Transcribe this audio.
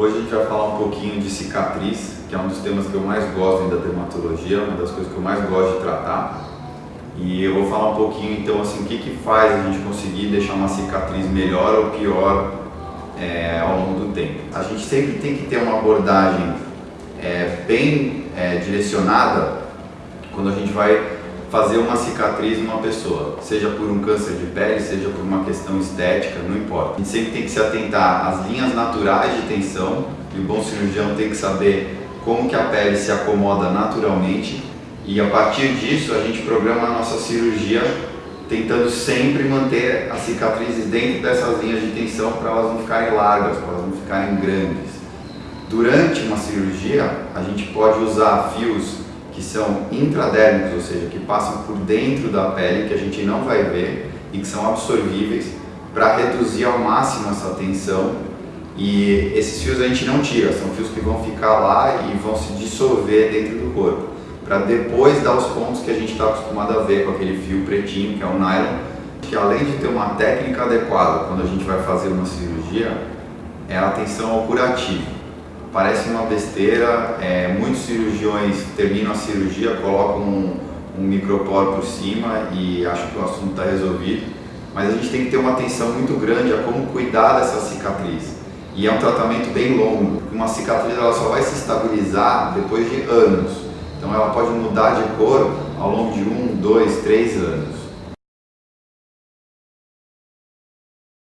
Hoje a gente vai falar um pouquinho de cicatriz, que é um dos temas que eu mais gosto da dermatologia, uma das coisas que eu mais gosto de tratar. E eu vou falar um pouquinho então assim, o que, que faz a gente conseguir deixar uma cicatriz melhor ou pior é, ao longo do tempo. A gente sempre tem que ter uma abordagem é, bem é, direcionada quando a gente vai fazer uma cicatriz numa pessoa, seja por um câncer de pele, seja por uma questão estética, não importa. A gente sempre tem que se atentar às linhas naturais de tensão e o bom cirurgião tem que saber como que a pele se acomoda naturalmente e a partir disso a gente programa a nossa cirurgia tentando sempre manter as cicatrizes dentro dessas linhas de tensão para elas não ficarem largas, para elas não ficarem grandes. Durante uma cirurgia, a gente pode usar fios que são intradérmicos, ou seja, que passam por dentro da pele, que a gente não vai ver e que são absorvíveis para reduzir ao máximo essa tensão. E esses fios a gente não tira, são fios que vão ficar lá e vão se dissolver dentro do corpo para depois dar os pontos que a gente está acostumado a ver com aquele fio pretinho que é o nylon que além de ter uma técnica adequada quando a gente vai fazer uma cirurgia é a atenção ao curativo parece uma besteira, é, muitos cirurgiões terminam a cirurgia, colocam um, um microporo por cima e acham que o assunto está resolvido, mas a gente tem que ter uma atenção muito grande a como cuidar dessa cicatriz. E é um tratamento bem longo, uma cicatriz ela só vai se estabilizar depois de anos, então ela pode mudar de cor ao longo de um, dois, três anos.